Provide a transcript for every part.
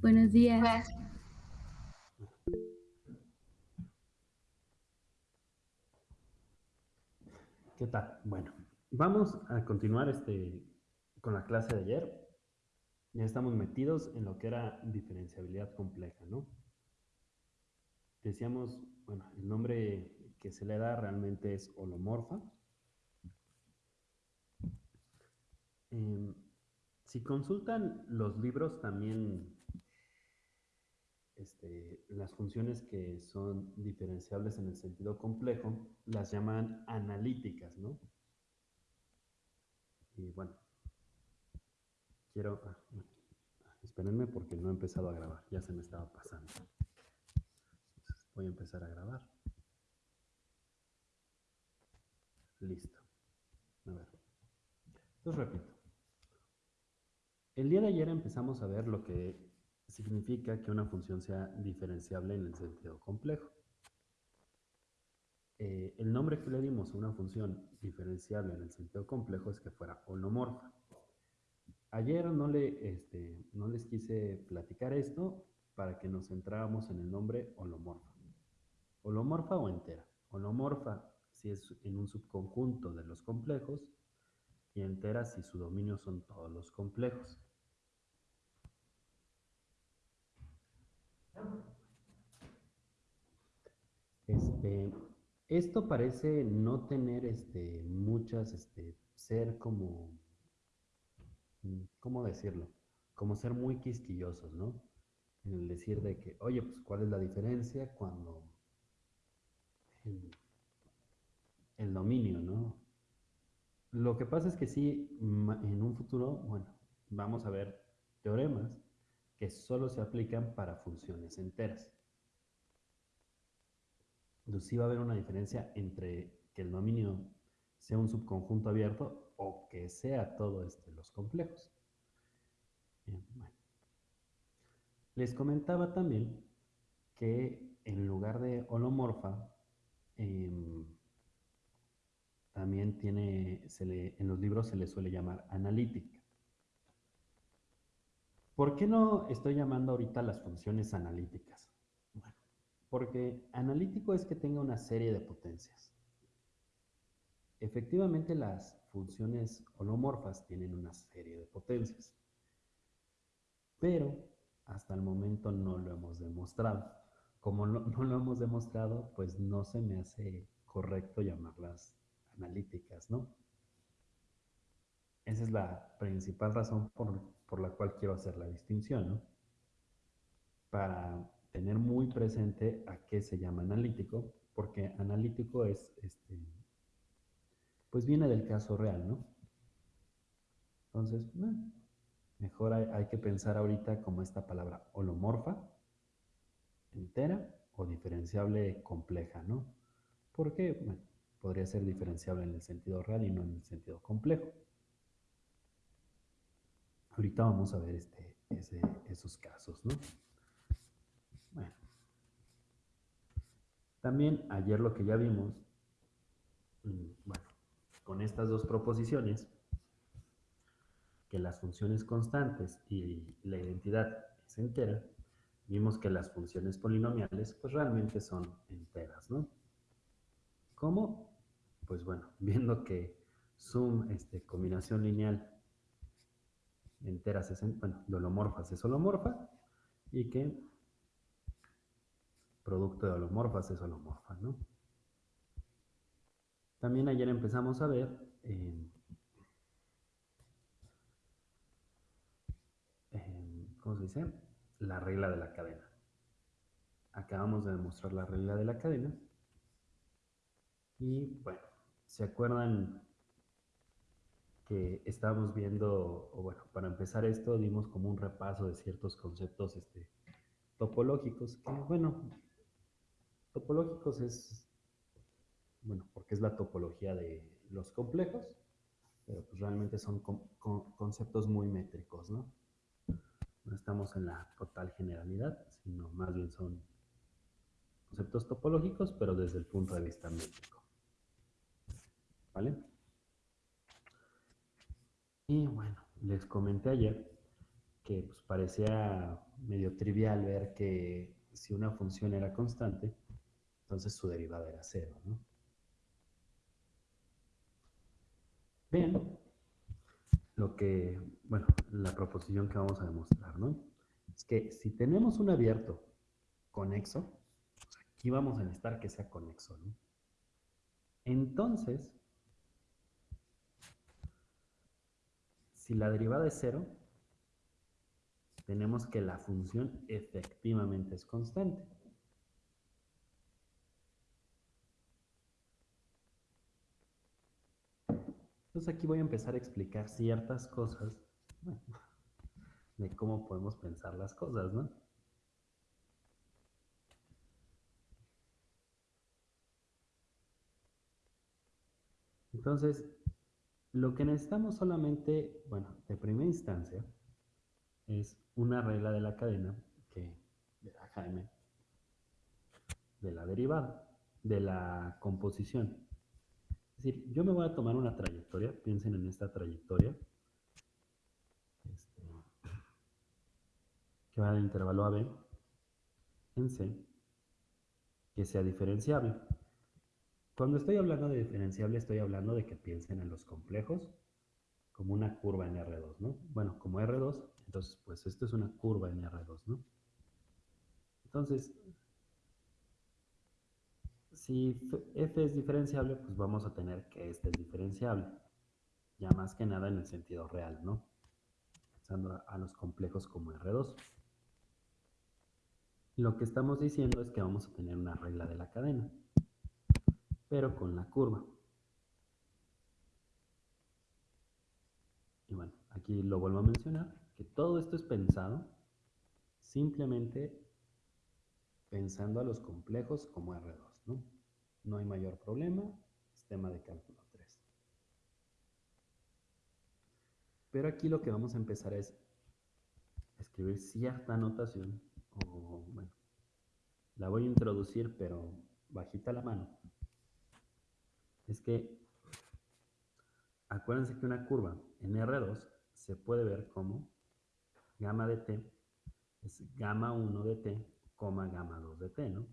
Buenos días. ¿Qué tal? Bueno, vamos a continuar este, con la clase de ayer. Ya estamos metidos en lo que era diferenciabilidad compleja, ¿no? Decíamos, bueno, el nombre que se le da realmente es holomorfa. Em, si consultan los libros también, este, las funciones que son diferenciables en el sentido complejo, las llaman analíticas, ¿no? Y bueno, quiero... Ah, espérenme porque no he empezado a grabar, ya se me estaba pasando. voy a empezar a grabar. Listo. A ver. Entonces repito. El día de ayer empezamos a ver lo que significa que una función sea diferenciable en el sentido complejo. Eh, el nombre que le dimos a una función diferenciable en el sentido complejo es que fuera holomorfa. Ayer no, le, este, no les quise platicar esto para que nos centráramos en el nombre holomorfa. Holomorfa o entera. Holomorfa si es en un subconjunto de los complejos y entera si su dominio son todos los complejos. Este, esto parece no tener este, muchas, este, ser como, ¿cómo decirlo? Como ser muy quisquillosos, ¿no? En el decir de que, oye, pues, ¿cuál es la diferencia cuando el dominio, ¿no? Lo que pasa es que sí, en un futuro, bueno, vamos a ver teoremas que solo se aplican para funciones enteras. Entonces sí va a haber una diferencia entre que el dominio sea un subconjunto abierto o que sea todo este, los complejos. Les comentaba también que en lugar de holomorfa, em, también tiene, en los libros se le suele llamar analítica. ¿Por qué no estoy llamando ahorita las funciones analíticas? Bueno, porque analítico es que tenga una serie de potencias. Efectivamente, las funciones holomorfas tienen una serie de potencias, pero hasta el momento no lo hemos demostrado. Como no, no lo hemos demostrado, pues no se me hace correcto llamarlas analíticas, ¿no? Esa es la principal razón por, la cual quiero hacer la distinción, ¿no? Para tener muy presente a qué se llama analítico, porque analítico es, este, pues viene del caso real, ¿no? Entonces, mejor hay, que pensar ahorita como esta palabra holomorfa, entera o diferenciable compleja, ¿no? Porque, podría ser diferenciable en el sentido real y no en el sentido complejo. Ahorita vamos a ver este, esos casos, ¿no? Bueno. También ayer lo que ya vimos, mm, bueno, con estas dos proposiciones, que las funciones constantes y la identidad es entera, vimos que las funciones polinomiales pues realmente son enteras, ¿no? ¿Cómo? pues bueno, viendo que sum, este, combinación lineal enteras es, bueno, de holomorfas es holomorfa y que producto de holomorfas es holomorfa, ¿no? También ayer empezamos a ver ¿cómo se dice? La regla de la cadena. Acabamos de demostrar la regla de la cadena. Y bueno, ¿Se acuerdan estábamos viendo, o bueno, para empezar esto, dimos como un repaso de ciertos conceptos este, topológicos, que bueno, topológicos es, bueno, porque es la topología de los complejos, pero pues realmente son conceptos muy métricos, ¿no? No estamos en la total generalidad, sino más bien son conceptos topológicos, pero desde el punto de vista métrico. ¿Vale? Y bueno, les comenté ayer que pues, parecía medio trivial ver que si una función era constante, entonces su derivada era cero, ¿no? Bien, lo que, bueno, la proposición que vamos a demostrar, ¿no? Es que si tenemos un abierto conexo, pues aquí vamos a necesitar que sea conexo, ¿no? Entonces, si la derivada es cero, tenemos que la función efectivamente es constante. Entonces aquí voy a empezar a explicar ciertas cosas de cómo podemos pensar las cosas, ¿no? Entonces, lo que necesitamos solamente, bueno, de primera instancia, es una regla de la cadena que verá Jaime de la derivada, de la composición. Es decir, yo me voy a tomar una trayectoria, piensen en esta trayectoria, este, que va del intervalo AB en C, que sea diferenciable. Cuando estoy hablando de diferenciable, estoy hablando de que piensen en los complejos como una curva en R2, ¿no? Bueno, como R2, entonces, pues esto es una curva en R2, ¿no? Entonces, si f es diferenciable, pues vamos a tener que este es diferenciable. Ya más que nada en el sentido real, ¿no? Pensando a, los complejos como R2. Lo que estamos diciendo es que vamos a tener una regla de la cadena, pero con la curva. Y bueno, aquí lo vuelvo a mencionar, que todo esto es pensado simplemente pensando a los complejos como R2, ¿no? No hay mayor problema, sistema de cálculo 3. Pero aquí lo que vamos a empezar es escribir cierta notación, la voy a introducir, pero bajita la mano. Es que, acuérdense que una curva en R2 se puede ver como gamma de t es gamma 1 de t, coma gamma 2 de t, ¿no?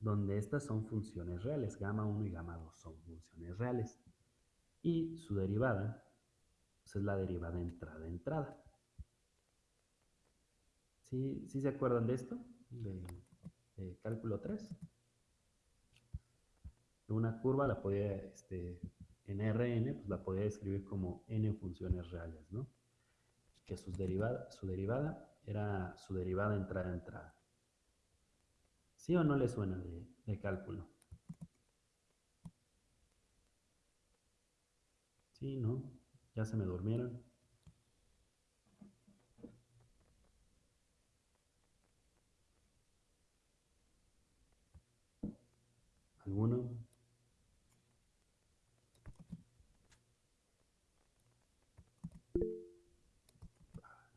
Donde estas son funciones reales, gamma 1 y gamma 2 son funciones reales. Y su derivada pues, es la derivada entrada-entrada. ¿Sí, ¿Sí, se acuerdan de esto? De, de cálculo 3. Una curva la podía, este, en Rn, pues la podía escribir como n funciones reales, ¿no? que su derivada, su derivada era su derivada entrada-entrada. ¿Sí o no le suena de, de cálculo? Sí, ¿no? Ya se me durmieron. ¿Alguno?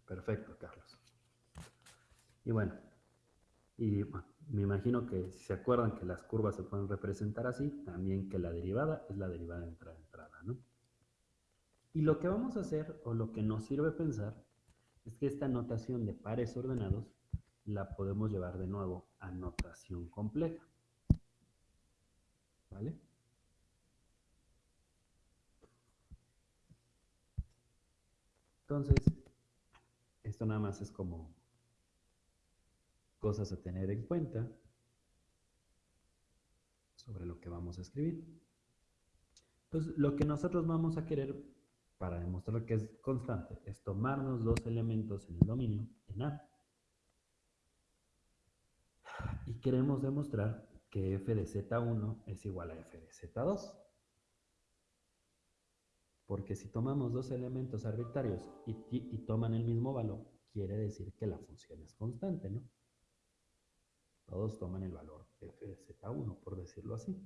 Perfecto, Carlos. Y bueno, y me imagino que si se acuerdan que las curvas se pueden representar así, también que la derivada es la derivada entrada-entrada, ¿no? Y lo que vamos a hacer, o lo que nos sirve pensar, es que esta notación de pares ordenados la podemos llevar de nuevo a notación compleja. ¿Vale? Entonces, esto nada más es como cosas a tener en cuenta sobre lo que vamos a escribir. Entonces, lo que nosotros vamos a querer para demostrar que es constante es tomarnos dos elementos en el dominio, en A, y queremos demostrar que f de z1 es igual a f de z2. Porque si tomamos dos elementos arbitrarios y, toman el mismo valor, quiere decir que la función es constante, ¿no? Todos toman el valor f de z1, por decirlo así.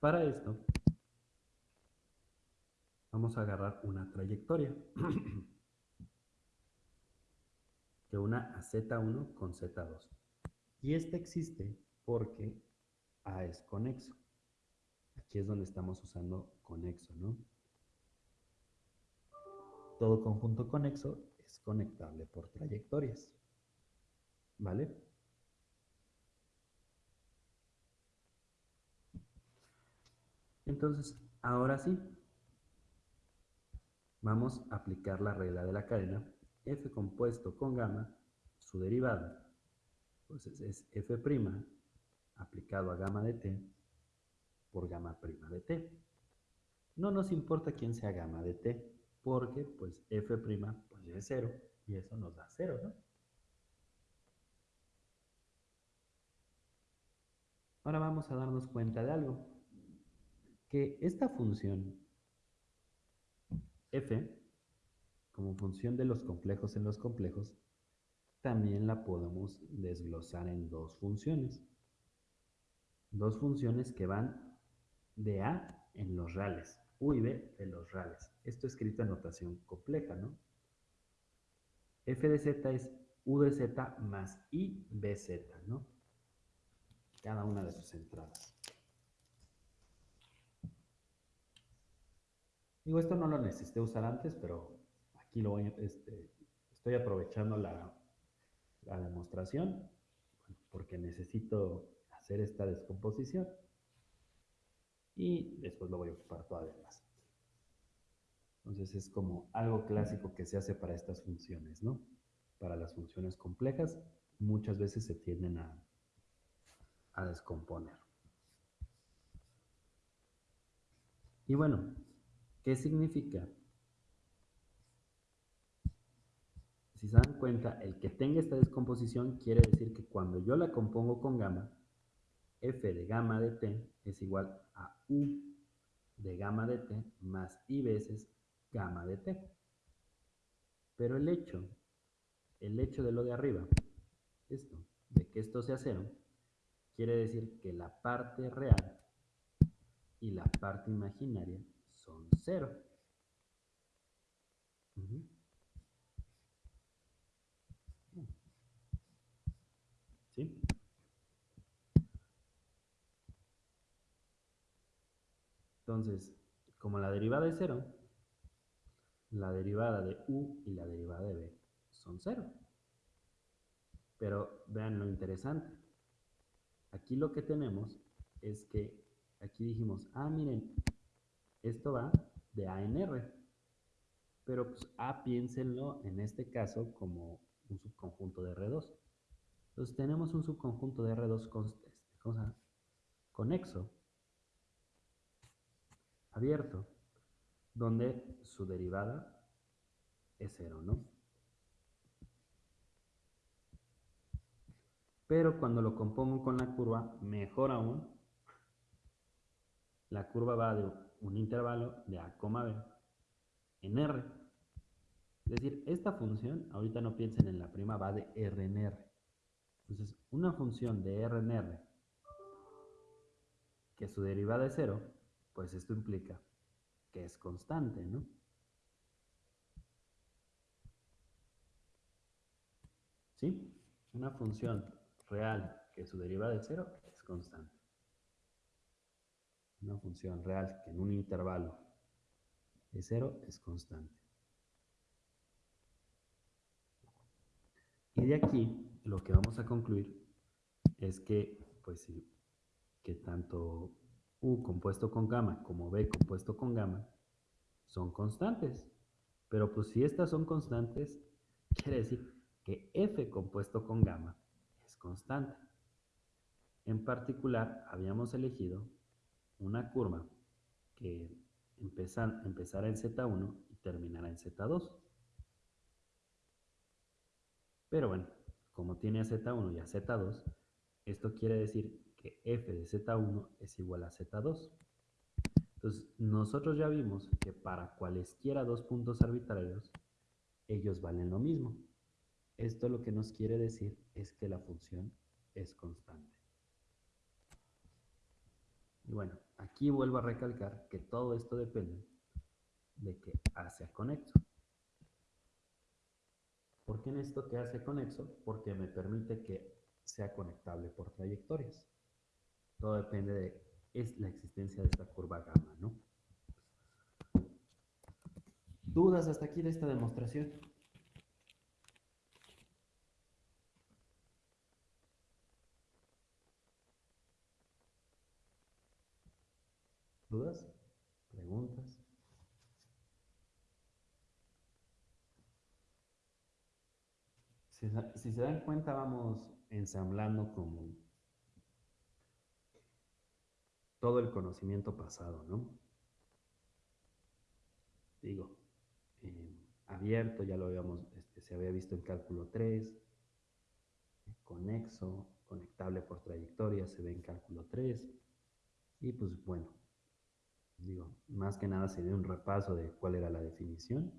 Para esto, vamos a agarrar una trayectoria. que una a z1 con z2. Y esta existe porque A es conexo. Aquí es donde estamos usando conexo, ¿no? todo conjunto conexo es conectable por trayectorias. ¿Vale? Entonces, ahora sí, vamos a aplicar la regla de la cadena f compuesto con gamma, su derivada, pues es f' aplicado a gamma de t por gamma prima de t. No nos importa quién sea gamma de t, porque pues f' pues es cero y eso nos da cero, ¿no? Ahora vamos a darnos cuenta de algo, que esta función f, como función de los complejos en los complejos, también la podemos desglosar en dos funciones. Dos funciones que van de a en los reales, u y b de los reales. Esto escrito en notación compleja, ¿no? f de z es u de z más i b z, ¿no? cada una de sus entradas. Digo, esto no lo necesité usar antes, pero aquí lo voy, este, estoy aprovechando la, la demostración porque necesito hacer esta descomposición y después lo voy a ocupar todavía más. Entonces es como algo clásico que se hace para estas funciones, ¿no? Para las funciones complejas muchas veces se tienden a, a descomponer. Y bueno, ¿qué significa? Si se dan cuenta, el que tenga esta descomposición quiere decir que cuando yo la compongo con gamma, f de gamma de t es igual a u de gamma de t más i veces gamma de t. Pero el hecho, el hecho de lo de arriba, esto, de que esto sea cero, Quiere decir que la parte real y la parte imaginaria son cero. Entonces, como la derivada es cero, la derivada de u y la derivada de b son cero. Pero vean lo interesante. Aquí lo que tenemos es que aquí dijimos, ah, miren, esto va de A en R. Pero pues A piénsenlo en este caso como un subconjunto de R2. Entonces tenemos un subconjunto de R2 con, este, conexo, abierto, donde su derivada es cero, ¿no? Pero cuando lo compongo con la curva, mejor aún, la curva va de un intervalo de A, B en R. Es decir, esta función, ahorita no piensen en la prima, va de R en R. Entonces, una función de R en R, que su derivada es cero, pues esto implica que es constante, ¿no? ¿Sí? Una función real que su derivada de cero es constante. Una función real que en un intervalo de cero es constante. Y de aquí lo que vamos a concluir es que, pues sí, que tanto U compuesto con gamma como B compuesto con gamma son constantes. Pero pues si estas son constantes, quiere decir que F compuesto con gamma constante. En particular, habíamos elegido una curva que empezara en Z1 y terminara en Z2. Pero bueno, como tiene a Z1 y a Z2, esto quiere decir que f de Z1 es igual a Z2. Entonces, nosotros ya vimos que para cualesquiera dos puntos arbitrarios, ellos valen lo mismo. Esto lo que nos quiere decir es que la función es constante. Y bueno, aquí vuelvo a recalcar que todo esto depende de que A sea conexo. ¿Por qué necesito que A sea conexo? Porque me permite que sea conectable por trayectorias. Todo depende de la existencia de esta curva gamma, ¿no? ¿Dudas hasta aquí de esta demostración? ¿Dudas? ¿Preguntas? Si, si, se dan cuenta, vamos ensamblando como todo el conocimiento pasado, ¿no? Digo, eh, abierto, ya lo habíamos, este, se había visto en cálculo 3, conexo, conectable por trayectoria, se ve en cálculo 3, y pues bueno, digo, más que nada se dio un repaso de cuál era la definición.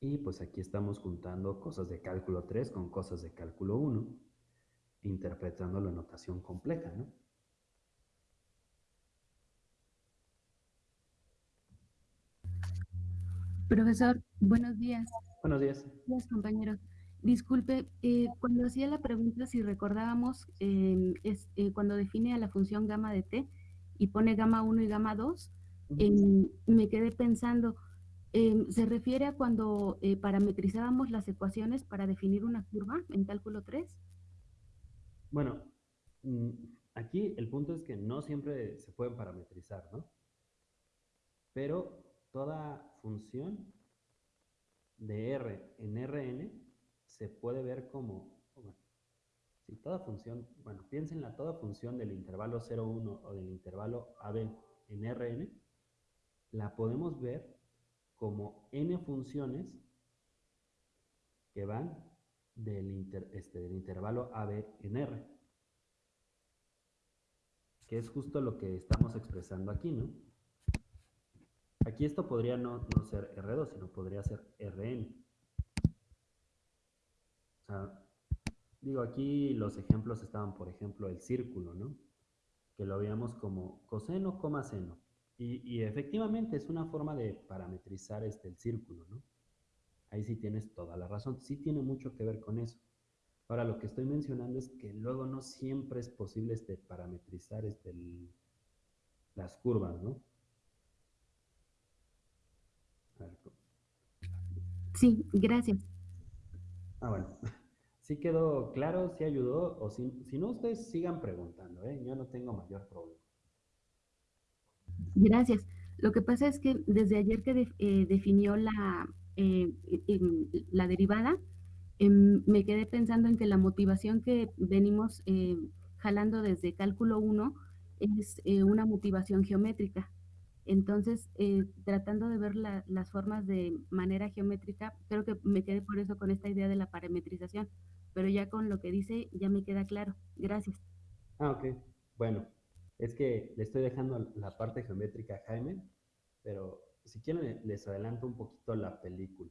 Y pues aquí estamos juntando cosas de cálculo 3 con cosas de cálculo 1, interpretando la notación compleja, ¿no? Profesor, buenos días. Buenos días. Buenos compañeros. Disculpe, eh, cuando hacía la pregunta si recordábamos, eh, es, eh, cuando define a la función gamma de t y pone gamma 1 y gamma 2, me quedé pensando, em, ¿se refiere a cuando eh, parametrizábamos las ecuaciones para definir una curva en cálculo 3? Bueno, mm, aquí el punto es que no siempre se pueden parametrizar, ¿no? Pero toda función de R en Rn se puede ver como, si toda función, bueno, piénsenla, toda función del intervalo 0,1 o del intervalo AB en Rn, la podemos ver como n funciones que van del, este, del intervalo AB en R, que es justo lo que estamos expresando aquí, ¿no? Aquí esto podría no, no ser R2, sino podría ser Rn. O sea, digo, aquí los ejemplos estaban, por ejemplo, el círculo, ¿no? Que lo veíamos como coseno, coma seno. Y, efectivamente es una forma de parametrizar este, el círculo, ¿no? Ahí sí tienes toda la razón. Sí tiene mucho que ver con eso. Ahora, lo que estoy mencionando es que luego no siempre es posible este, parametrizar este, las curvas, ¿no? Sí, gracias. Ah, bueno. ¿Sí quedó claro? ¿Sí ayudó? O si, si no, ustedes sigan preguntando, ¿eh? Yo no tengo mayor problema. Gracias. Lo que pasa es que desde ayer que de, eh, definió la, eh, la derivada, eh, me quedé pensando en que la motivación que venimos eh, jalando desde cálculo 1 es eh, una motivación geométrica. Entonces, eh, tratando de ver la, las formas de manera geométrica, creo que me quedé por eso con esta idea de la parametrización, pero ya con lo que dice ya me queda claro. Gracias. Ah, ok. Bueno, es que le estoy dejando la parte geométrica a Jaime, pero si quieren les adelanto un poquito la película.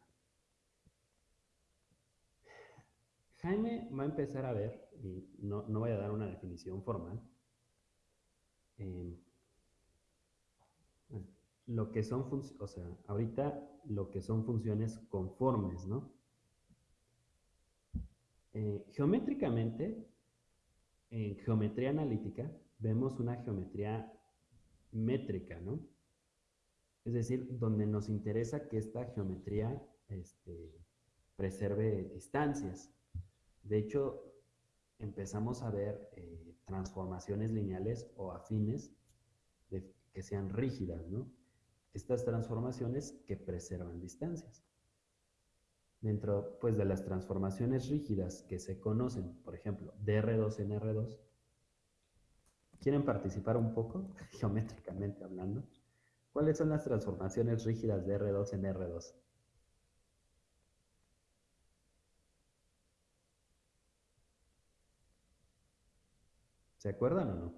Jaime va a empezar a ver, y no, no voy a dar una definición formal, eh, lo que son, o sea, ahorita lo que son funciones conformes, ¿no? Eh, geométricamente, en geometría analítica, vemos una geometría métrica, ¿no? Es decir, donde nos interesa que esta geometría este, preserve distancias. De hecho, empezamos a ver eh, transformaciones lineales o afines que sean rígidas, ¿no? Estas transformaciones que preservan distancias. Dentro pues, de las transformaciones rígidas que se conocen, por ejemplo, de R2 en R2, ¿quieren participar un poco, geométricamente hablando? ¿Cuáles son las transformaciones rígidas de R2 en R2? ¿Se acuerdan o no?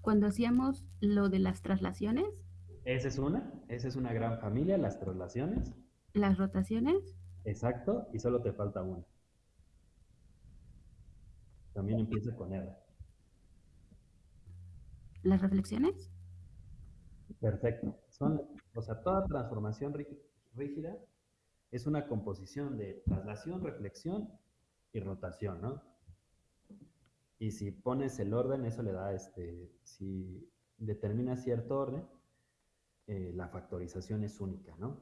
Cuando hacíamos lo de las traslaciones. Esa es una, esa es una gran familia, las traslaciones. Las rotaciones. Exacto, y solo te falta una. También empieza con R. ¿Las reflexiones? Perfecto. Son, o sea, toda transformación rígida es una composición de traslación, reflexión y rotación, ¿no? Y si pones el orden, eso le da, este, si determina cierto orden, eh, la factorización es única, ¿no?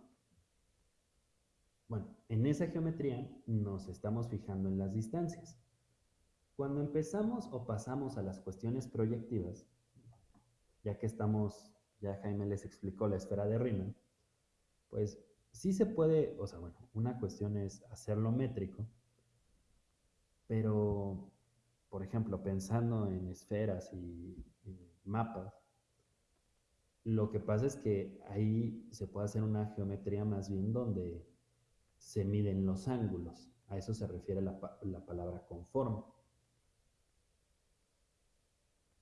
Bueno, en esa geometría nos estamos fijando en las distancias. Cuando empezamos o pasamos a las cuestiones proyectivas, ya que estamos, ya Jaime les explicó la esfera de Riemann, pues sí se puede, o sea, bueno, una cuestión es hacerlo métrico, pero, por ejemplo, pensando en esferas y, y mapas, lo que pasa es que ahí se puede hacer una geometría más bien donde se miden los ángulos. A eso se refiere la, la palabra conforme.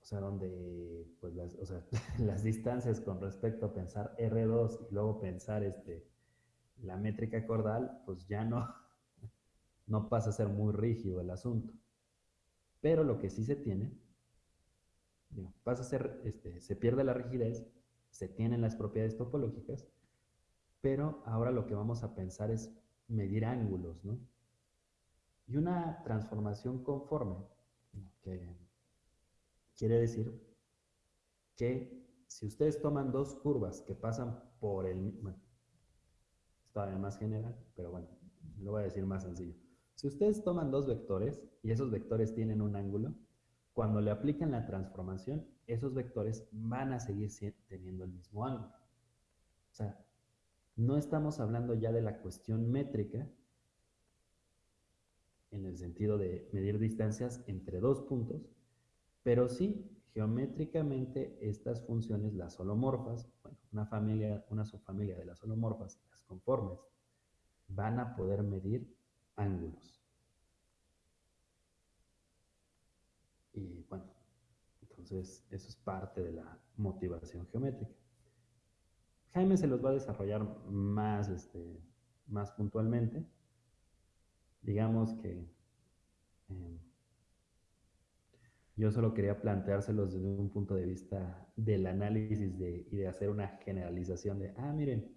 O sea, donde pues las, o sea, las distancias con respecto a pensar R2 y luego pensar este, la métrica cordal, pues ya no, no pasa a ser muy rígido el asunto. Pero lo que sí se tiene, pasa a ser, este, se pierde la rigidez se tienen las propiedades topológicas, pero ahora lo que vamos a pensar es medir ángulos, ¿no? Y una transformación conforme, quiere decir que si ustedes toman dos curvas que pasan por el... Bueno, es todavía más general, pero bueno, lo voy a decir más sencillo. Si ustedes toman dos vectores y esos vectores tienen un ángulo, cuando le aplican la transformación, esos vectores van a seguir teniendo el mismo ángulo. O sea, no estamos hablando ya de la cuestión métrica en el sentido de medir distancias entre dos puntos, pero sí geométricamente estas funciones, las holomorfas, bueno, una familia, una subfamilia de las holomorfas, las conformes, van a poder medir ángulos. Y bueno, entonces, eso es parte de la motivación geométrica. Jaime se los va a desarrollar más, este, más puntualmente. Digamos que em, yo solo quería planteárselos desde un punto de vista del análisis de, y de hacer una generalización de, ah, miren,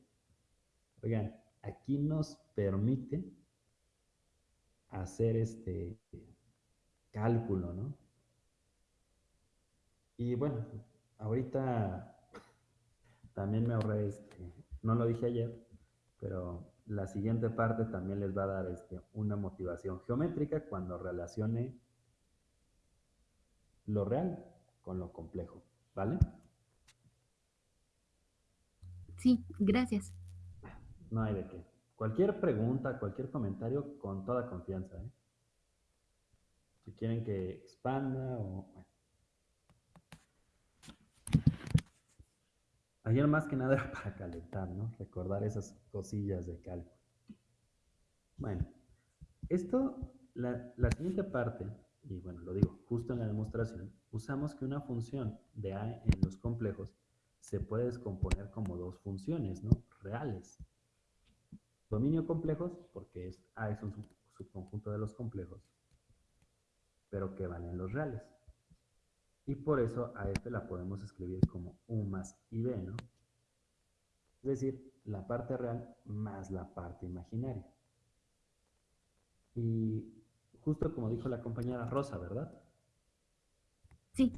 oigan, aquí nos permite hacer este cálculo, ¿no? Y bueno, ahorita también me ahorré, este, no lo dije ayer, pero la siguiente parte también les va a dar este, una motivación geométrica cuando relacione lo real con lo complejo, ¿vale? Sí, gracias. No hay de qué. Cualquier pregunta, cualquier comentario, con toda confianza. ¿eh? Si quieren que expanda o... Ayer más que nada era para calentar, ¿no? Recordar esas cosillas de cálculo. Bueno, esto, la, siguiente parte, y bueno, lo digo justo en la demostración, usamos que una función de A en los complejos se puede descomponer como dos funciones, ¿no? Reales. Dominio complejos, porque es, A es un subconjunto de los complejos, pero que van en los reales. Y por eso a este la podemos escribir como U más IB, ¿no? Es decir, la parte real más la parte imaginaria. Y justo como dijo la compañera Rosa, ¿verdad? Sí.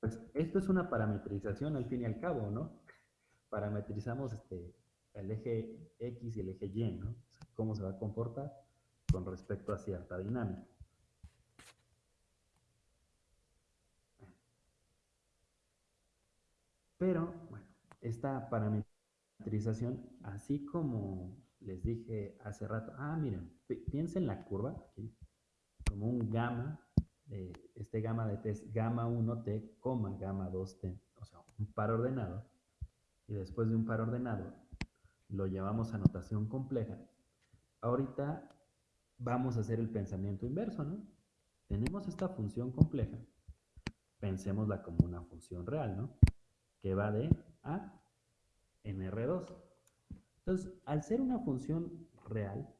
Pues esto es una parametrización al fin y al cabo, ¿no? Parametrizamos este, el eje X y el eje Y, ¿no? cómo se va a comportar con respecto a cierta dinámica. Pero, bueno, esta parametrización, así como les dije hace rato, ah, miren, piensen en la curva, aquí, como un gamma, este gamma de t es gamma 1t, coma gamma 2t, o sea, un par ordenado, y después de un par ordenado lo llevamos a notación compleja. Ahorita vamos a hacer el pensamiento inverso, ¿no? Tenemos esta función compleja, pensémosla como una función real, ¿no? Que va de A en R2. Entonces, al ser una función real,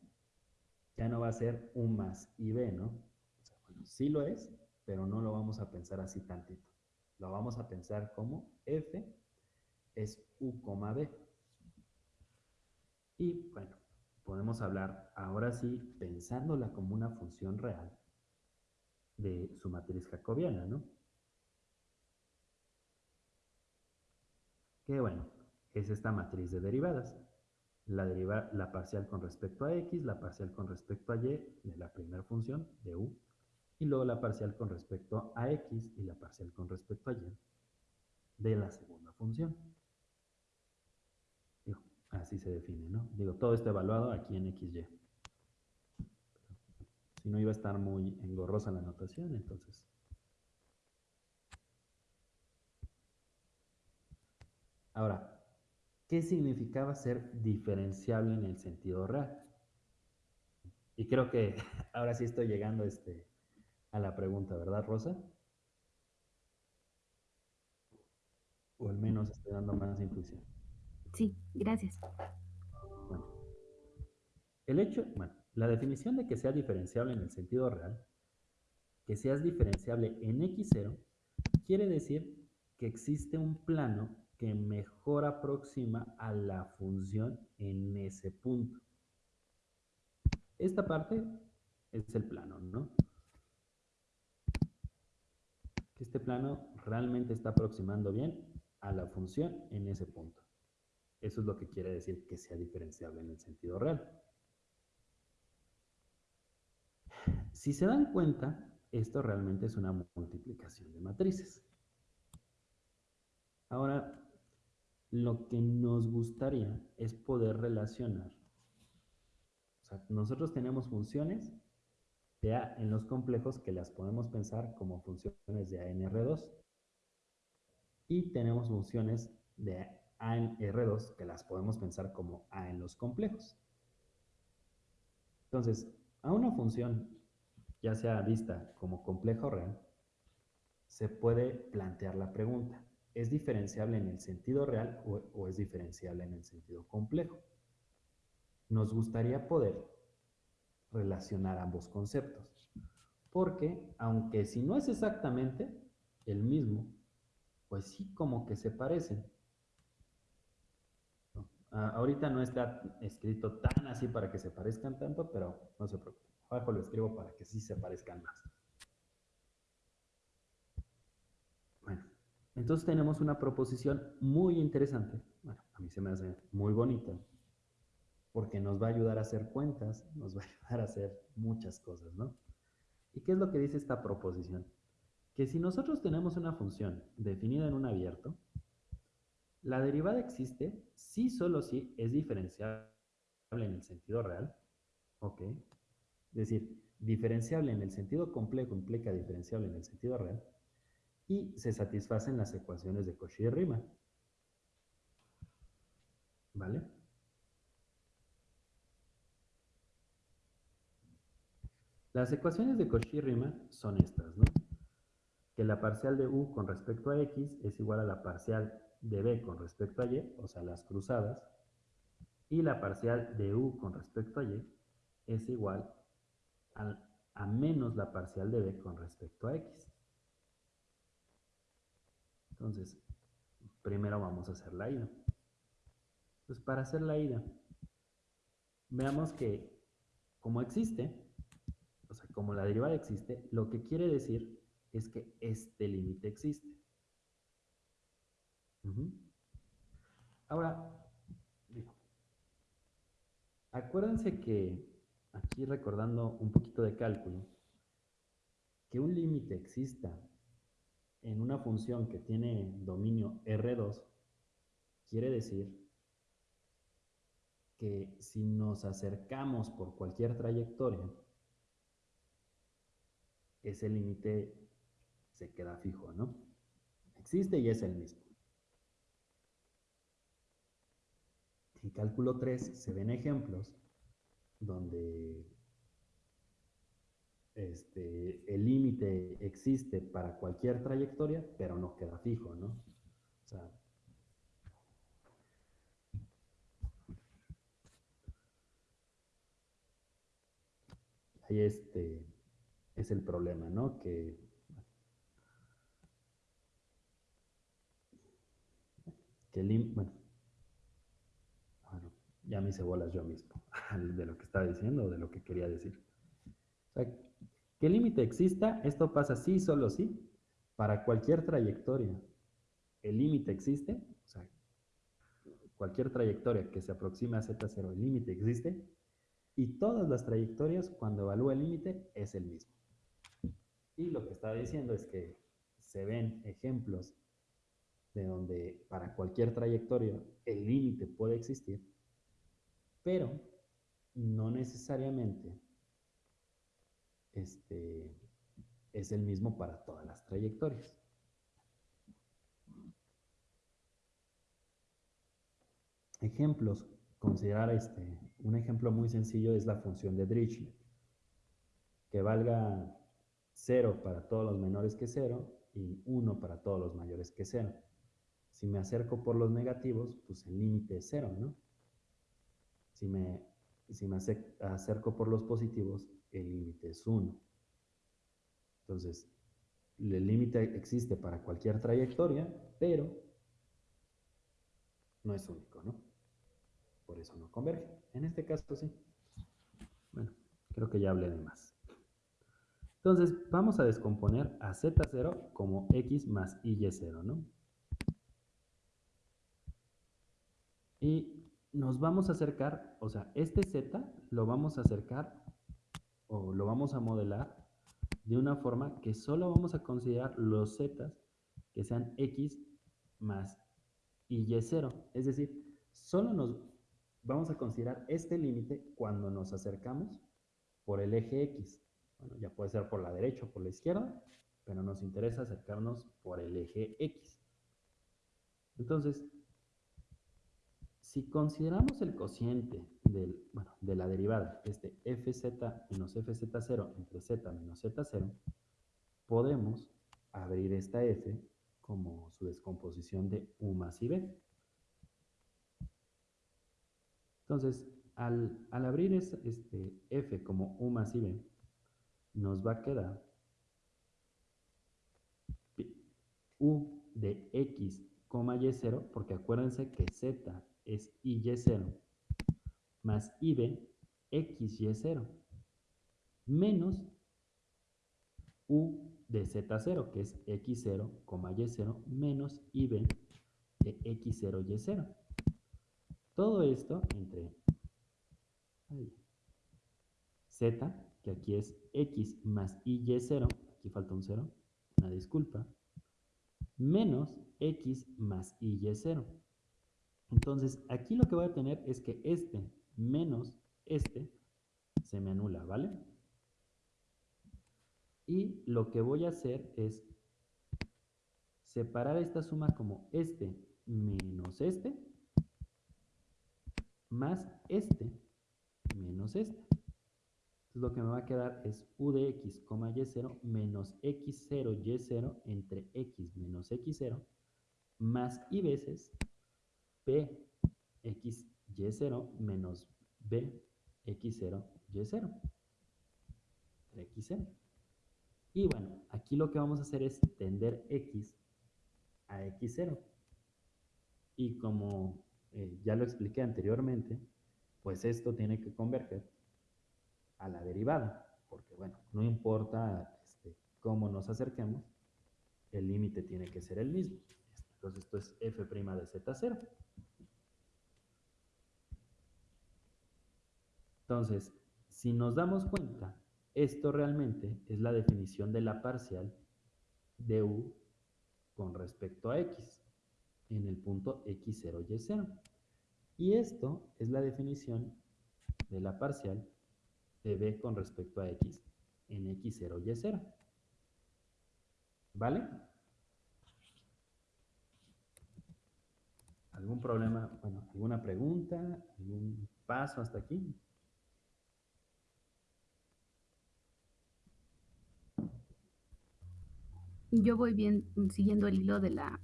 ya no va a ser U más y B, ¿no? O sea, bueno, sí lo es, pero no lo vamos a pensar así tantito. Lo vamos a pensar como F es U, B. Y bueno, podemos hablar ahora sí, pensándola como una función real de su matriz jacobiana, ¿no? Que bueno, es esta matriz de derivadas. La, deriva, la parcial con respecto a x, la parcial con respecto a y de la primera función de u, y luego la parcial con respecto a x y la parcial con respecto a y de la segunda función. así se define, ¿no? Digo, todo esto evaluado aquí en xy. Si no iba a estar muy engorrosa la notación, entonces Ahora, ¿qué significaba ser diferenciable en el sentido real? Y creo que ahora sí estoy llegando este, a la pregunta, ¿verdad, Rosa? O al menos estoy dando más intuición. Sí, gracias. Bueno, el hecho, bueno, la definición de que sea diferenciable en el sentido real, que seas diferenciable en x0, quiere decir que existe un plano que mejor aproxima a la función en ese punto. Esta parte es el plano, ¿no? Este plano realmente está aproximando bien a la función en ese punto. Eso es lo que quiere decir que sea diferenciable en el sentido real. Si se dan cuenta, esto realmente es una multiplicación de matrices. Ahora, lo que nos gustaría es poder relacionar. O sea, nosotros tenemos funciones de A en los complejos que las podemos pensar como funciones de A en R2 y tenemos funciones de A en R2 que las podemos pensar como A en los complejos. Entonces, a una función, ya sea vista como compleja o real, se puede plantear la pregunta, ¿Es diferenciable en el sentido real o, es diferenciable en el sentido complejo? Nos gustaría poder relacionar ambos conceptos, porque aunque si no es exactamente el mismo, pues sí como que se parecen. ahorita no está escrito tan así para que se parezcan tanto, pero no se preocupe. Abajo lo escribo para que sí se parezcan más. Entonces tenemos una proposición muy interesante, bueno, a mí se me hace muy bonita, porque nos va a ayudar a hacer cuentas, nos va a ayudar a hacer muchas cosas, ¿no? ¿Y qué es lo que dice esta proposición? Que si nosotros tenemos una función definida en un abierto, la derivada existe si solo si es diferenciable en el sentido real, ¿ok? Es decir, diferenciable en el sentido complejo implica diferenciable en el sentido real, y se satisfacen las ecuaciones de Cauchy y Riemann. ¿Vale? Las ecuaciones de Cauchy y Riemann son estas, ¿no? Que la parcial de u con respecto a x es igual a la parcial de b con respecto a y, o sea, las cruzadas, y la parcial de u con respecto a y es igual a, a menos la parcial de b con respecto a x. Entonces, primero vamos a hacer la ida. Pues para hacer la ida, veamos que como existe, o sea, como la derivada existe, lo que quiere decir es que este límite existe. Ahora, acuérdense que, aquí recordando un poquito de cálculo, que un límite exista en una función que tiene dominio R2, quiere decir que si nos acercamos por cualquier trayectoria, ese límite se queda fijo, ¿no? Existe y es el mismo. En cálculo 3 se ven ejemplos donde este, el límite existe para cualquier trayectoria, pero no queda fijo, ¿no? O sea, ahí este es el problema, ¿no? Que que el bueno, bueno, ya me hice bolas yo mismo de lo que estaba diciendo de lo que quería decir. O sea, que el límite exista, esto pasa sí, solo sí, para cualquier trayectoria. El límite existe, o sea, cualquier trayectoria que se aproxime a Z0, el límite existe, y todas las trayectorias, cuando evalúa el límite, es el mismo. Y lo que estaba diciendo es que se ven ejemplos de donde para cualquier trayectoria el límite puede existir, pero no necesariamente este, es el mismo para todas las trayectorias. Ejemplos, considerar este, un ejemplo muy sencillo es la función de Dirichlet, que valga 0 para todos los menores que 0 y 1 para todos los mayores que 0. Si me acerco por los negativos, pues el límite es 0, ¿no? Si me, si me acerco por los positivos, el límite es 1. Entonces, el límite existe para cualquier trayectoria, pero no es único, ¿no? Por eso no converge. En este caso sí. Bueno, creo que ya hablé de más. Entonces, vamos a descomponer a Z0 como X más Y0, ¿no? Y nos vamos a acercar, o sea, este Z lo vamos a acercar o lo vamos a modelar de una forma que solo vamos a considerar los Z que sean X más Y0. Es decir, solo nos vamos a considerar este límite cuando nos acercamos por el eje X. Ya puede ser por la derecha o por la izquierda, pero nos interesa acercarnos por el eje X. Entonces, si consideramos el cociente de la derivada, este fz menos fz0 entre z menos z0, podemos abrir esta f como su descomposición de u más i b. Entonces, al, abrir este f como u más i b, nos va a quedar u de x, y0, porque acuérdense que z es y0, más ib, xy0, menos u de z0, que es x0, y0, menos ib de x0, y0. Todo esto entre z, que aquí es x más y0, aquí falta un 0, una disculpa, menos x más y0. Entonces, aquí lo que voy a tener es que este menos este se me anula, ¿vale? Y lo que voy a hacer es separar esta suma como este menos este más este menos este. Lo que me va a quedar es u de x, y0 menos x0, y0 entre x menos x0 más y veces p x y0 menos b x0 y0 x0. Y bueno, aquí lo que vamos a hacer es tender x a x0. Y como eh, ya lo expliqué anteriormente, pues esto tiene que converger a la derivada, porque bueno, no importa este, cómo nos acerquemos, el límite tiene que ser el mismo. Entonces esto es f' de z0. Entonces, si nos damos cuenta, esto realmente es la definición de la parcial de u con respecto a x en el punto x0, y0. Y esto es la definición de la parcial de b con respecto a x en x0, y0. ¿Vale? ¿Algún problema? Bueno, ¿alguna pregunta? ¿Algún paso hasta aquí? Yo voy bien siguiendo el hilo de, la,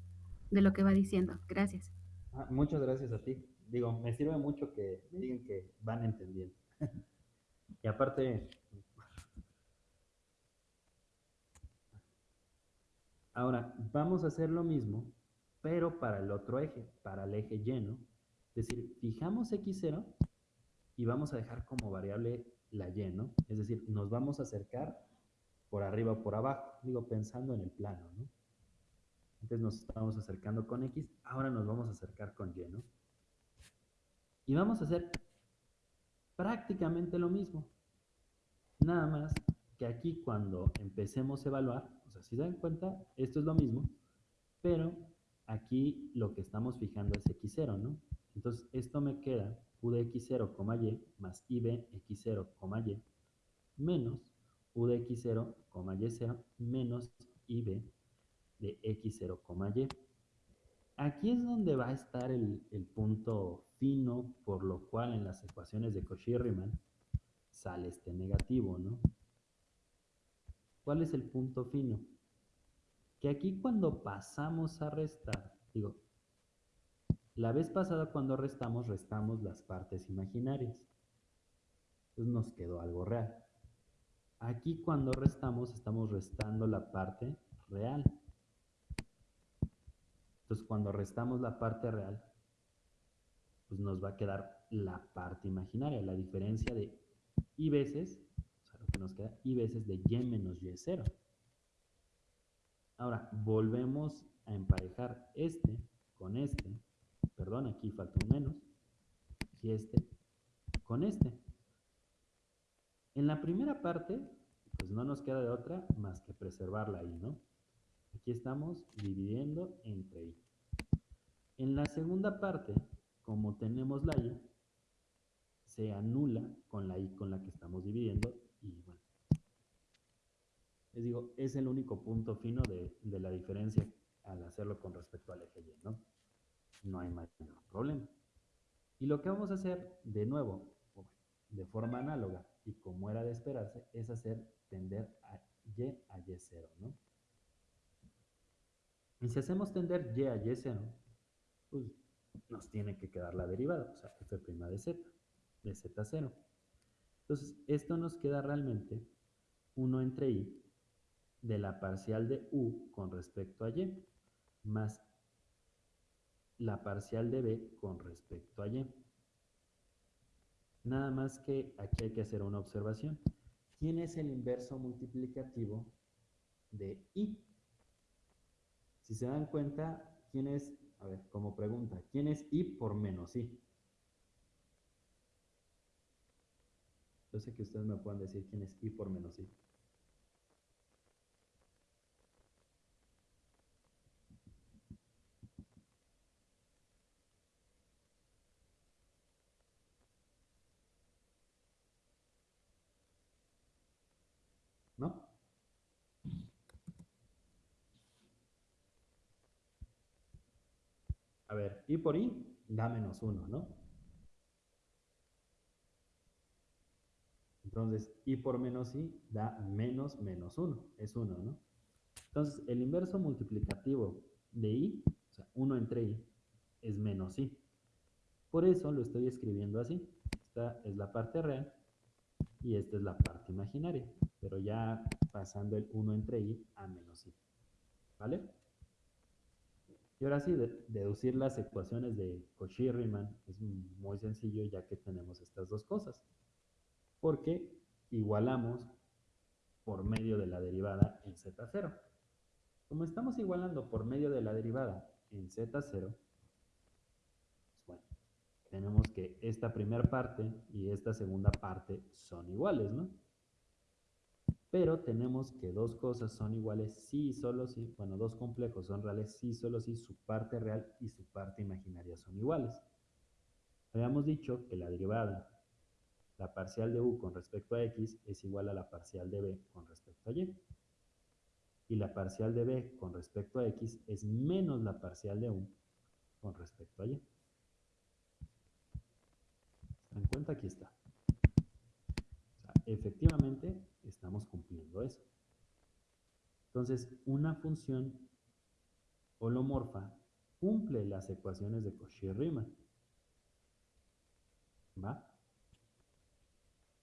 de lo que va diciendo. Gracias. Ah, muchas gracias a ti. Digo, me sirve mucho que me digan que van entendiendo. y aparte, ahora vamos a hacer lo mismo, pero para el otro eje, para el eje lleno. Es decir, fijamos x0 y vamos a dejar como variable la y. Es decir, nos vamos a acercar por arriba o por abajo, digo, pensando en el plano, ¿no? Entonces nos estamos acercando con X, ahora nos vamos a acercar con Y. Y vamos a hacer prácticamente lo mismo. Nada más que aquí cuando empecemos a evaluar, o sea, si se dan cuenta, esto es lo mismo, pero aquí lo que estamos fijando es x0, ¿no? Entonces, esto me queda u de x0, y más i de x0, y menos u de x0, y0 menos ib de x0, y. Aquí es donde va a estar el, el, punto fino, por lo cual en las ecuaciones de Cauchy-Riemann sale este negativo, ¿no? ¿Cuál es el punto fino? Que aquí cuando pasamos a restar, digo, la vez pasada cuando restamos, restamos las partes imaginarias. Entonces nos quedó algo real. Aquí cuando restamos, estamos restando la parte real. Entonces cuando restamos la parte real, pues nos va a quedar la parte imaginaria, la diferencia de y veces, o sea, lo que nos queda, y veces de y menos y0. Ahora, volvemos a emparejar este con este perdón, aquí falta un menos, y este con este. En la primera parte, pues no nos queda de otra más que preservarla ahí, ¿no? Aquí estamos dividiendo entre i. En la segunda parte, como tenemos la i, se anula con la i con la que estamos dividiendo y. Les digo, es el único punto fino de, la diferencia al hacerlo con respecto al eje y, ¿no? no hay mayor problema. Y lo que vamos a hacer, de nuevo, de forma análoga, y como era de esperarse, es hacer tender a y a y0, ¿no? Y si hacemos tender y a y0, pues nos tiene que quedar la derivada, o sea, f' de z, de z0. Entonces, esto nos queda realmente 1 entre i de la parcial de u con respecto a y, más la parcial de b con respecto a y. Nada más que aquí hay que hacer una observación. ¿Quién es el inverso multiplicativo de i? Si se dan cuenta, ¿quién es, a ver, como pregunta, ¿quién es i por menos i? Yo sé que ustedes me pueden decir quién es i por menos i. A ver, i por i da menos 1, ¿no? Entonces, i por menos i da menos menos 1, es 1, ¿no? Entonces, el inverso multiplicativo de i, o sea, 1 entre i, es menos i. Por eso lo estoy escribiendo así. Esta es la parte real y esta es la parte imaginaria, pero ya pasando el 1 entre i a menos i. ¿Vale? Y ahora sí, deducir las ecuaciones de Cauchy-Riemann es muy sencillo ya que tenemos estas dos cosas. Porque igualamos por medio de la derivada en z0. Como estamos igualando por medio de la derivada en z0, pues bueno, tenemos que esta primera parte y esta segunda parte son iguales, ¿no? Pero tenemos que dos cosas son iguales sí y solo si, bueno, dos complejos son reales sí y solo si su parte real y su parte imaginaria son iguales. Habíamos dicho que la derivada, la parcial de u con respecto a x es igual a la parcial de b con respecto a y. Y la parcial de b con respecto a x es menos la parcial de u con respecto a y. ¿Se dan cuenta? Aquí está. Efectivamente, estamos cumpliendo eso. Entonces, una función holomorfa cumple las ecuaciones de Cauchy-Riemann. ¿Va?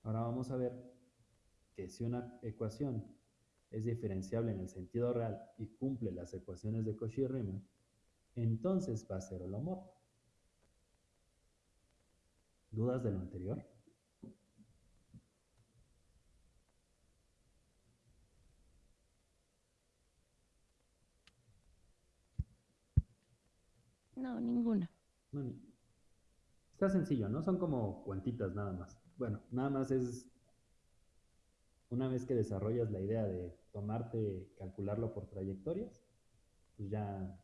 Ahora vamos a ver que si una ecuación es diferenciable en el sentido real y cumple las ecuaciones de Cauchy-Riemann, entonces va a ser holomorfa. ¿Dudas de lo anterior? No, ninguna. Está sencillo, ¿no? Son como cuantitas nada más. Bueno, nada más es una vez que desarrollas la idea de tomarte, calcularlo por trayectorias, pues ya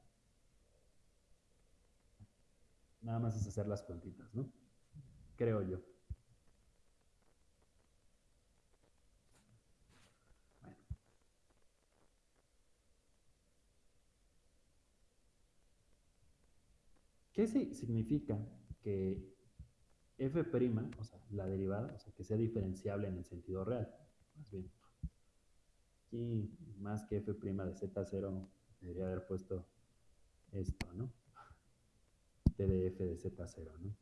nada más es hacer las cuantitas, ¿no? Creo yo. ¿Qué significa que f', o sea, la derivada, o sea, que sea diferenciable en el sentido real? Más bien, aquí más que f' de z0, debería haber puesto esto, ¿no? T de f de z0, ¿no?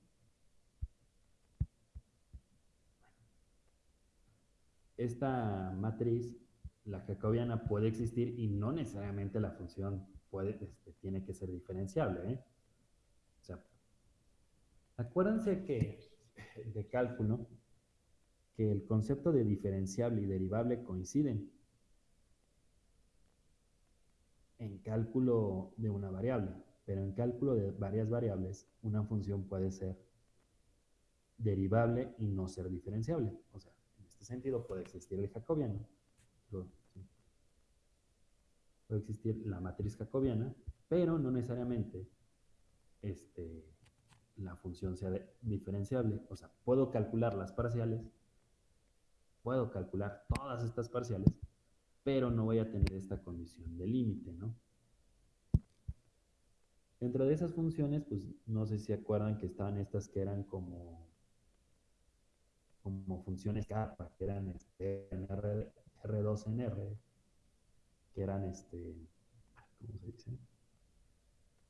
Esta matriz, la jacobiana, puede existir y no necesariamente la función este, tiene que ser diferenciable, ¿eh? Acuérdense que de cálculo, que el concepto de diferenciable y derivable coinciden en cálculo de una variable, pero en cálculo de varias variables, una función puede ser derivable y no ser diferenciable. O sea, en este sentido puede existir el jacobiano, puede existir la matriz jacobiana, pero no necesariamente este, la función sea diferenciable. O sea, puedo calcular las parciales, puedo calcular todas estas parciales, pero no voy a tener esta condición de límite, ¿no? Dentro de esas funciones, pues no sé si se acuerdan que estaban estas que eran como, como funciones capa, que eran este, R, R2 en R, que eran este, ¿cómo se dice?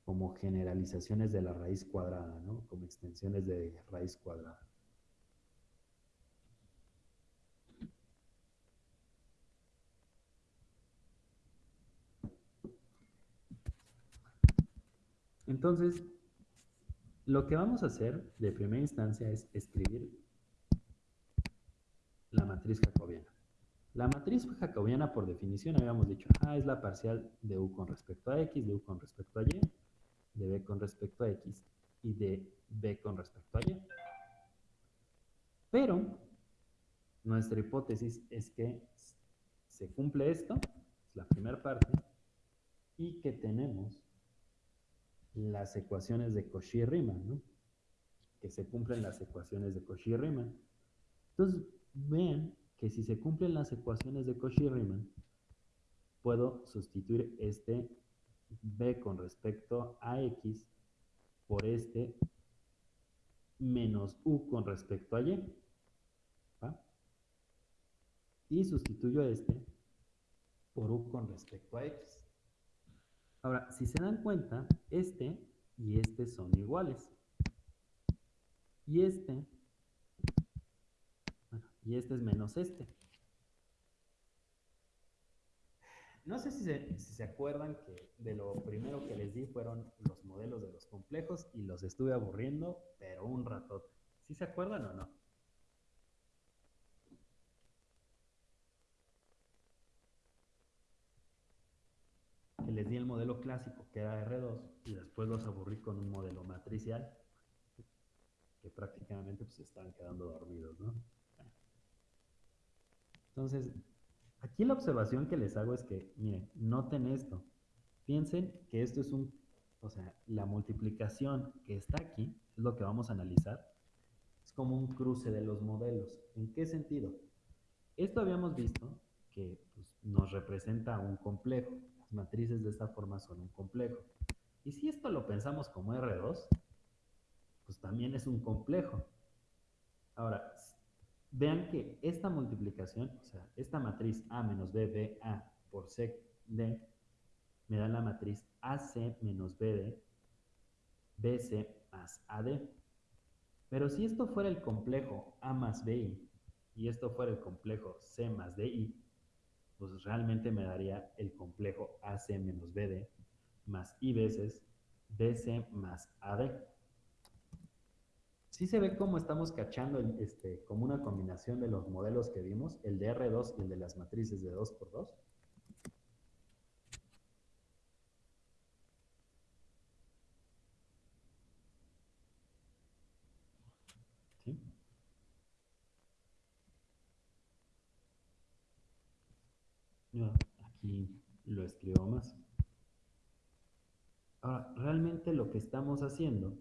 Como generalizaciones de la raíz cuadrada, ¿no? Como extensiones de raíz cuadrada. Entonces, lo que vamos a hacer de primera instancia es escribir la matriz jacobiana. La matriz jacobiana, por definición, habíamos dicho, ah, es la parcial de u con respecto a x, de u con respecto a y, de b con respecto a x y de b con respecto a y. Pero nuestra hipótesis es que se cumple esto, es la primera parte, y que tenemos las ecuaciones de Cauchy-Riemann, ¿no? Que se cumplen las ecuaciones de Cauchy-Riemann. Entonces, vean que si se cumplen las ecuaciones de Cauchy-Riemann, puedo sustituir este b con respecto a x por este menos u con respecto a y. Y sustituyo este por u con respecto a x. Ahora, si se dan cuenta, este y este son iguales. Y este, y este es menos este. No sé si se, acuerdan que de lo primero que les di fueron los modelos de los complejos y los estuve aburriendo, pero un ratote. ¿Sí se acuerdan o no? Que les di el modelo clásico, que era R2, y después los aburrí con un modelo matricial, que prácticamente pues estaban quedando dormidos, ¿no? Entonces, Aquí la observación que les hago es que, miren, noten esto. Piensen que esto es un, o sea, la multiplicación que está aquí, es lo que vamos a analizar, es como un cruce de los modelos. ¿En qué sentido? Esto habíamos visto que pues, nos representa un complejo. Las matrices de esta forma son un complejo. Y si esto lo pensamos como R2, pues también es un complejo. Ahora, Vean que esta multiplicación, o sea, esta matriz A menos B, A por C, D, me da la matriz AC menos BD, BC más AD. Pero si esto fuera el complejo A más BI y esto fuera el complejo C más DI, pues realmente me daría el complejo AC menos BD más I veces BC más AD sí se ve cómo estamos cachando este, como una combinación de los modelos que vimos, el de R2 y el de las matrices de 2x2. Aquí lo escribo más. Ahora, realmente lo que estamos haciendo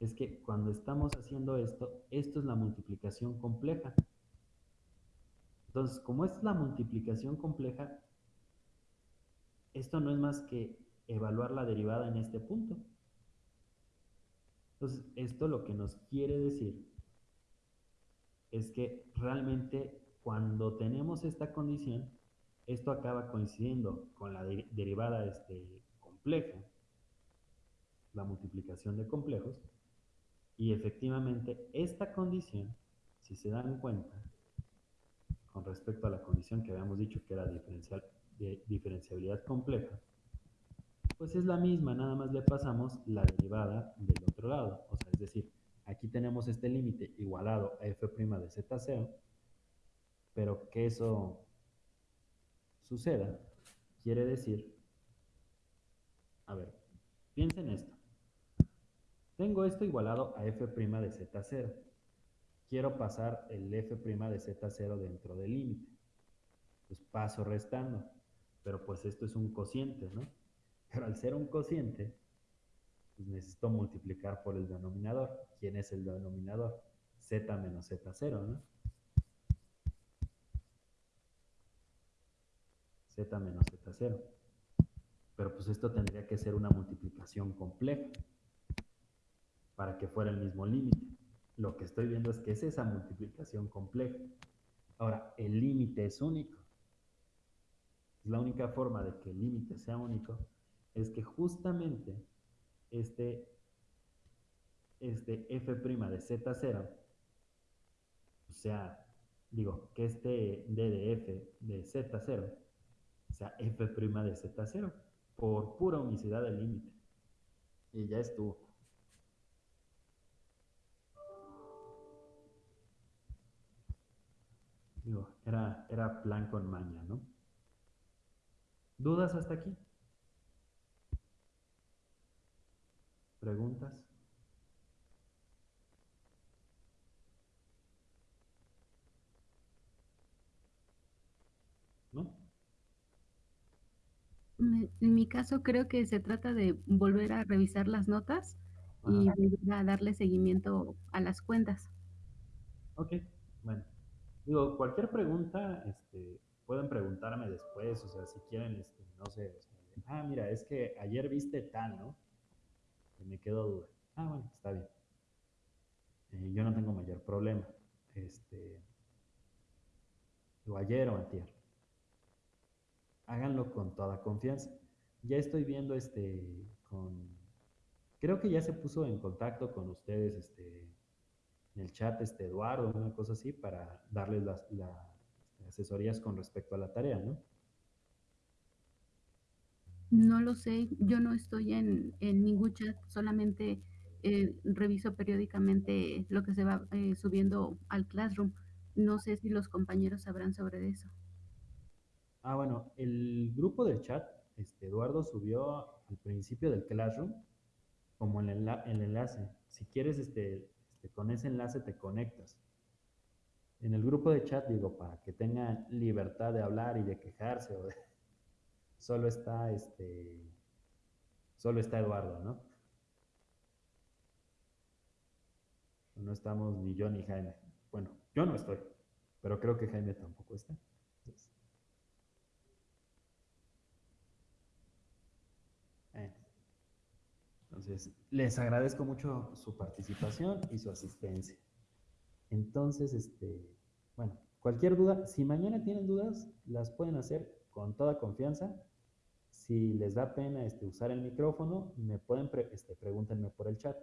es que cuando estamos haciendo esto, esto es la multiplicación compleja. Entonces, como es la multiplicación compleja, esto no es más que evaluar la derivada en este punto. Entonces, esto lo que nos quiere decir es que realmente cuando tenemos esta condición, esto acaba coincidiendo con la derivada este, compleja, la multiplicación de complejos, y efectivamente esta condición, si se dan cuenta, con respecto a la condición que habíamos dicho que era diferencial, de diferenciabilidad compleja, pues es la misma, nada más le pasamos la derivada del otro lado. O sea, es decir, aquí tenemos este límite igualado a f' de z0, pero que eso suceda quiere decir, a ver, piensen esto. Tengo esto igualado a f' de z0. Quiero pasar el f' de z0 dentro del límite. Pues paso restando. Pero pues esto es un cociente, ¿no? Pero al ser un cociente, pues necesito multiplicar por el denominador. ¿Quién es el denominador? z menos z0, ¿no? z menos z0. Pero pues esto tendría que ser una multiplicación compleja para que fuera el mismo límite. Lo que estoy viendo es que es esa multiplicación compleja. Ahora, el límite es único. La única forma de que el límite sea único es que justamente este, este f' de z0, o sea, digo, que este d de f de z0 sea f' de z0 por pura unicidad del límite. Y ya estuvo. Digo, era, era plan con maña, ¿no? ¿Dudas hasta aquí? ¿Preguntas? ¿No? En mi caso creo que se trata de volver a revisar las notas y volver a darle seguimiento a las cuentas. Ok, bueno. Digo, cualquier pregunta, este, pueden preguntarme después, o sea, si quieren, este, no sé, ah, mira, es que ayer viste tal, ¿no? Me quedó duda. Ah, bueno, está bien. Eh, yo no tengo mayor problema. Este, o ayer o antier. Háganlo con toda confianza. Ya estoy viendo este con creo que ya se puso en contacto con ustedes este en el chat este Eduardo, una cosa así para darles las, las asesorías con respecto a la tarea, ¿no? No lo sé, yo no estoy en, ningún chat, solamente eh, reviso periódicamente lo que se va eh, subiendo al Classroom. No sé si los compañeros sabrán sobre eso. Ah, bueno, el grupo del chat, este, Eduardo subió al principio del Classroom como el, el enlace. Si quieres, este, este, con ese enlace te conectas. En el grupo de chat, digo, para que tengan libertad de hablar y de quejarse o de, solo está este, solo está Eduardo, ¿no? No estamos ni yo ni Jaime. Bueno, yo no estoy, pero creo que Jaime tampoco está. Entonces, les agradezco mucho su participación y su asistencia. Entonces, este, bueno, cualquier duda, si mañana tienen dudas, las pueden hacer con toda confianza si les da pena este, usar el micrófono, me pueden este, pregúntenme por el chat.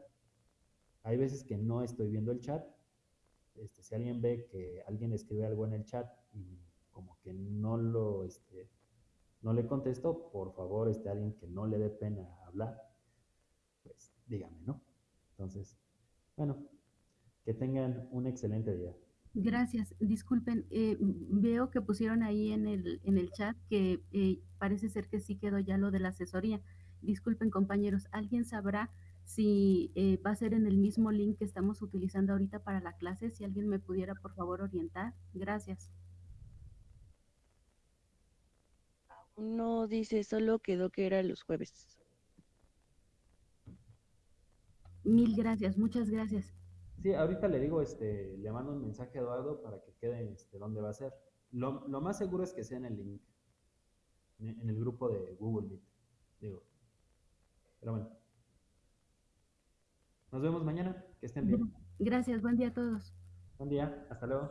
Hay veces que no estoy viendo el chat. Este, si alguien ve que alguien escribe algo en el chat y como que no lo este, no le contesto, por favor, este, alguien que no le dé pena hablar, dígame, ¿no? Entonces, bueno, que tengan un excelente día. Gracias. Disculpen, eh, veo que pusieron ahí en el, en el chat que eh, parece ser que sí quedó ya lo de la asesoría. Disculpen, compañeros, ¿alguien sabrá si eh, va a ser en el mismo link que estamos utilizando ahorita para la clase? Si alguien me pudiera, por favor, orientar. Gracias. No dice, solo quedó que era los jueves. Mil gracias, muchas gracias. Sí, ahorita le digo, este, le mando un mensaje a Eduardo para que quede este, dónde va a ser. Lo, lo más seguro es que sea en el link, en en el grupo de Google Meet, digo. Pero bueno. Nos vemos mañana, que estén bien. Gracias, buen día a todos. Buen día, hasta luego.